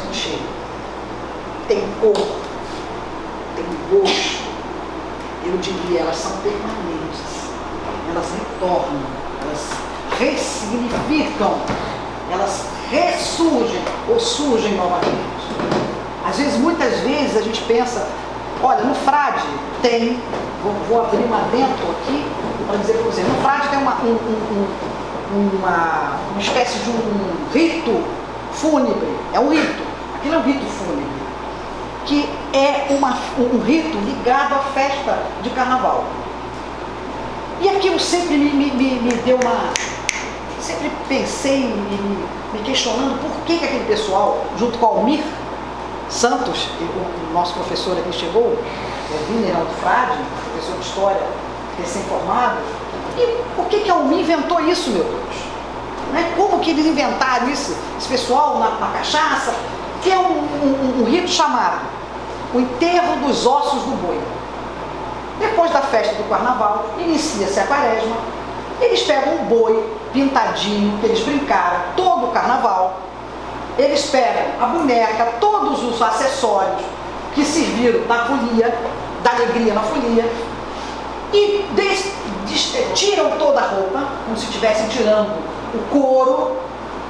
tem cheiro, tem cor, tem gosto. Eu diria, elas são permanentes. Elas retornam, elas ressignificam, elas ressurgem ou surgem novamente. Às vezes, muitas vezes, a gente pensa, olha, no frade tem, vou, vou abrir um adentro aqui para dizer para você, no frade tem uma, um, um, uma, uma espécie de um rito fúnebre, é um rito, aquilo é um rito fúnebre, que é uma, um rito ligado à festa de carnaval. E aquilo sempre me, me, me, deu uma. Sempre pensei, me, me questionando por que, que aquele pessoal, junto com o Almir Santos, o nosso professor aqui chegou, o Vineraldo Frade, professor de História recém-formado, e por que, que a Almir inventou isso, meu Deus? Né? Como que eles inventaram isso, esse pessoal na, na cachaça? Que um, um, um rito chamado o enterro dos ossos do boi. Depois da festa do carnaval, inicia-se a quaresma. Eles pegam um boi pintadinho, que eles brincaram todo o carnaval. Eles pegam a boneca, todos os acessórios que serviram da folia, da alegria na folia, e des, des, tiram toda a roupa, como se estivessem tirando o couro,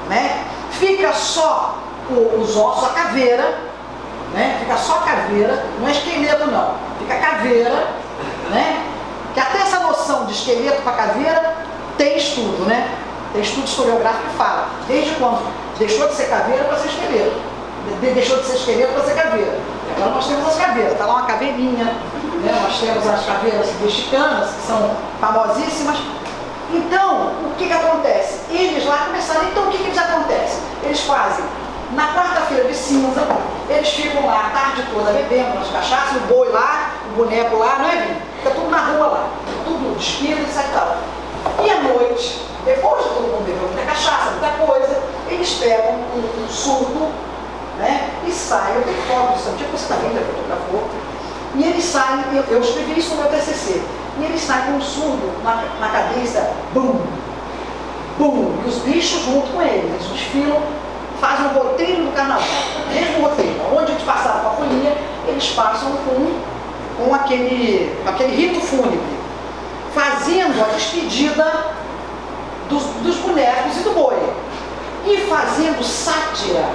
né? fica só os ossos, a caveira, né? fica só caveira, não é esqueleto não, fica caveira, né? Que até essa noção de esqueleto para caveira tem estudo, né? Tem estudo historiográfico que fala. Desde quando deixou de ser caveira para ser esqueleto. De deixou de ser esqueleto para ser caveira. Agora nós temos as caveiras. Está lá uma caveirinha, né? nós temos as caveiras mexicanas, que são famosíssimas. Então, o que, que acontece? Eles lá começaram, então o que, que eles acontece? Eles fazem na quarta-feira de cinza, eles ficam lá a tarde toda. Bebendo as cachaças, o boi lá, o boneco lá, não é, Vini? Fica tudo na rua lá, tudo despido, e tal. E à noite, depois de todo mundo beber muita cachaça, muita coisa, eles pegam um, um surdo, né? E saem, eu tenho foto disso, tipo você também já fotografou, e eles saem, eu, eu escrevi isso no meu TCC, e eles saem com um surdo na, na cabeça, bum, bum, e os bichos junto com eles, eles desfilam fazem o roteiro do carnaval, mesmo roteiro, onde a folia, eles passam com, com aquele, aquele rito fúnebre, fazendo a despedida dos, dos bonecos e do boi, e fazendo sátira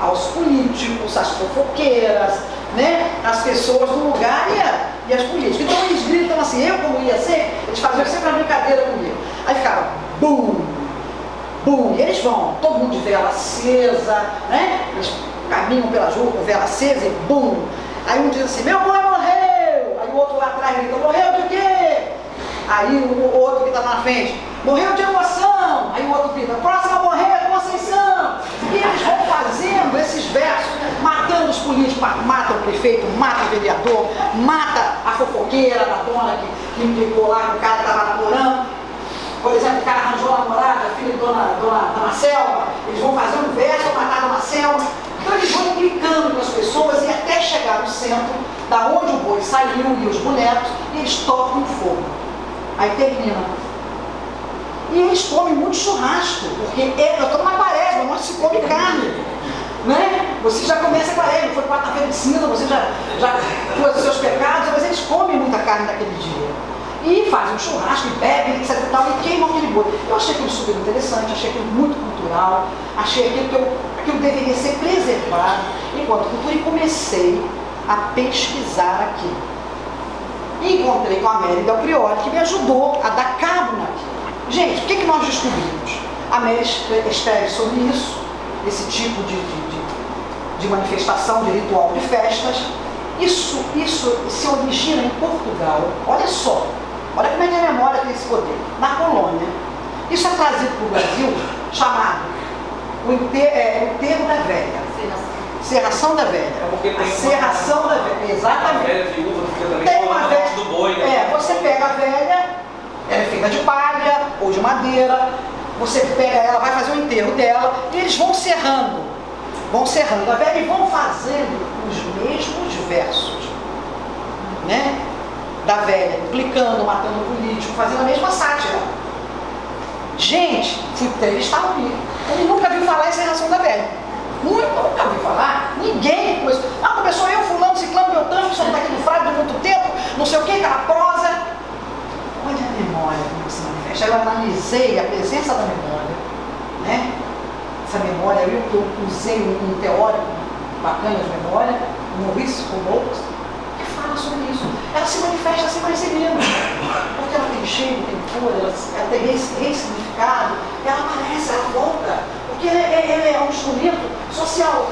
aos políticos, às fofoqueiras, né, as pessoas do lugar e, a, e as políticas. Então eles gritam assim, eu como ia ser, eles faziam sempre uma brincadeira comigo. Aí ficava, bum, bum, e eles vão, todo mundo de vela acesa, né? Eles caminham pela rua com vela acesa e bum. Aí um diz assim, meu pai morreu! Aí o outro lá atrás grita, morreu de quê? Aí o outro que está na frente, morreu de emoção! Aí o outro grita, próximo a morrer é Conceição! E eles vão fazendo esses versos, matando os políticos, mata o prefeito, mata o vereador, mata a fofoqueira da dona que, que implicou lá com o cara que estava namorando, por exemplo, o cara arranjou a namorada, filho de dona, dona, dona Selma, eles vão fazer um verso para matar a dona Selma. Implicando com as pessoas e até chegar no centro, da onde o boi saiu e os bonecos, e eles tocam fogo. Aí termina. E eles comem muito churrasco, porque é, eu estou numa quaresma, não se come carne. Né? Você já começa a quaresma, foi quarta-feira de cinza, você já, já pôs os seus pecados, mas eles comem muita carne naquele dia e fazem um churrasco, e bebem, etc e tal, e queimam aquele boi. Eu achei aquilo super interessante, achei aquilo muito cultural, achei aquilo que eu, deveria ser preservado enquanto cultura e comecei a pesquisar aquilo. E encontrei com a Mary Del Priori, que me ajudou a dar cabo naquilo. Gente, o que, que nós descobrimos? A Mary escreve sobre isso, esse tipo de, de, de manifestação, de ritual de festas. Isso, isso se origina em Portugal. Olha só, Olha como é que a memória tem esse poder. Na colônia. Isso é trazido para o Brasil chamado o enterro, é, enterro da velha. Serração da velha. É porque tem a serração uma, da velha. Exatamente. A velha viúva fica também tem uma velha, do boi, né? É, você pega a velha, ela é feita de palha ou de madeira, você pega ela, vai fazer o enterro dela, e eles vão serrando, vão serrando a velha e vão fazendo os mesmos versos. Né? da velha, implicando, matando o político, fazendo a mesma sátira. Gente, fui entrevistar o Lira. Ele nunca viu falar essa relação da Velha. Muito, nunca viu falar. Ninguém com isso. Ah, começou eu, fulano, ciclano, beltano, que só está aqui no frade há muito tempo, não sei o que, caraprosa. Olha a memória como se manifesta. Eu analisei a presença da memória, né? Essa memória, eu, usei um, teórico bacana de memória, o Maurício Poucos, fala sobre isso. Ela se manifesta assim mais menos, porque ela tem cheiro, tem cor, ela, tem ressignificado, ela aparece, ela volta, porque ela, ela é um instrumento social.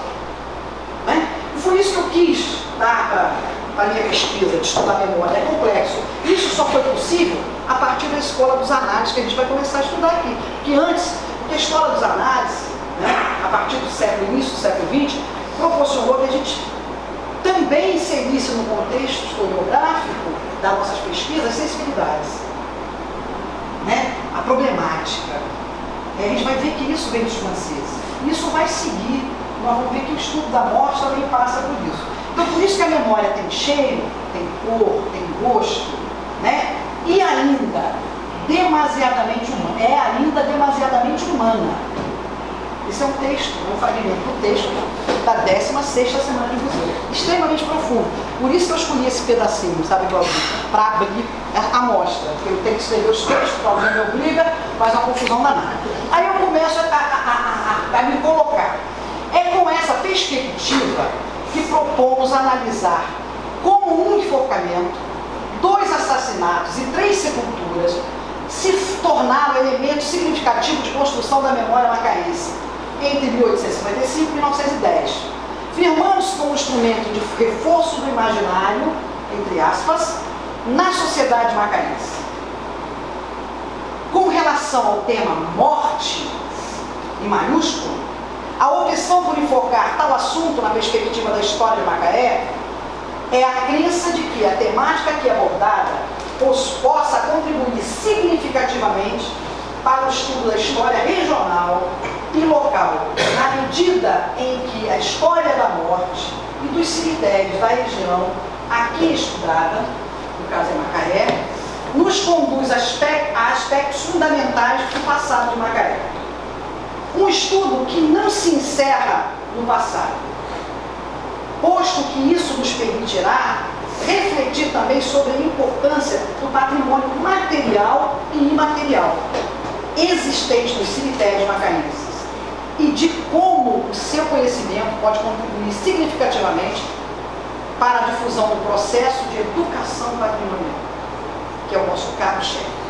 Né? E foi isso que eu quis dar para a minha pesquisa de estudar memória. É complexo. Isso só foi possível a partir da escola dos análises, que a gente vai começar a estudar aqui. Que antes, porque a escola dos análises, né, a partir do século, início do século XX, proporcionou que a gente também inserisse no contexto historiográfico das nossas pesquisas sensibilidades. Né? A problemática. E a gente vai ver que isso vem dos franceses. Isso vai seguir nós vamos ver que o estudo da morte também passa por isso. Então, por isso que a memória tem cheiro, tem cor, tem gosto, né? E ainda, demasiadamente humana. É. Esse é um texto, um fragmento do texto da 16 semana de museu. Extremamente profundo. Por isso que eu escolhi esse pedacinho, sabe, Para abrir a amostra. Eu tenho que escrever os textos, alguém me obriga, faz uma confusão danada. Aí eu começo a, a, a, a me colocar. É com essa perspectiva que propomos analisar como um enforcamento, dois assassinatos e três sepulturas se tornaram elemento significativo de construção da memória macaense entre 1855 e 1910, firmando-se como instrumento de reforço do imaginário, entre aspas, na sociedade macaense. Com relação ao tema morte, em maiúsculo, a opção por enfocar tal assunto na perspectiva da história de Macaé é a crença de que a temática aqui abordada possa contribuir significativamente para o estudo da história regional e local, na medida em que a história da morte e dos cemitérios da região aqui estudada, no caso é Macaé, nos conduz a aspectos fundamentais do passado de Macaé. Um estudo que não se encerra no passado, posto que isso nos permitirá refletir também sobre a importância do patrimônio material e imaterial existente nos cemitérios macaenses e de como o seu conhecimento pode contribuir significativamente para a difusão do processo de educação patrimonial, que é o nosso carro-chefe.